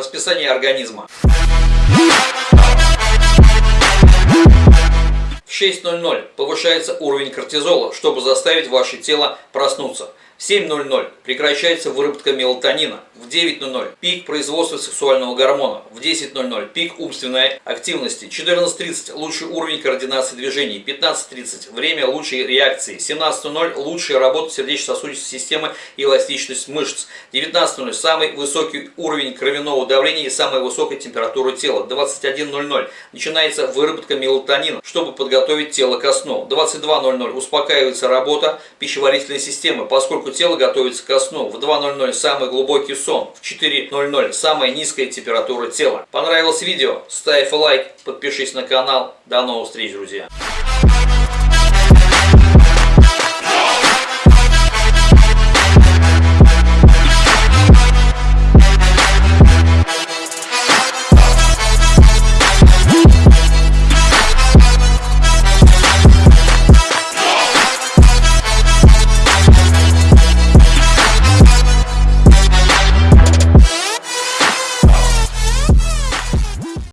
Расписание организма. В 6.00 повышается уровень кортизола, чтобы заставить ваше тело проснуться. В 7.00 прекращается выработка мелатонина. В 9.00 пик производства сексуального гормона. В 10.00 пик умственной активности. 14.30 лучший уровень координации движений. 15.30 время лучшей реакции. 17.00 лучшая работа сердечно-сосудистой системы и эластичность мышц. 19.00 самый высокий уровень кровяного давления и самая высокая температура тела. 21.00 начинается выработка мелатонина, чтобы подготовить тело ко сну. 22.00 успокаивается работа пищеварительной системы, поскольку тело готовится ко сну. В 2.00 самый глубокий сон. В 4.00 самая низкая температура тела. Понравилось видео? Ставь лайк, подпишись на канал. До новых встреч, друзья!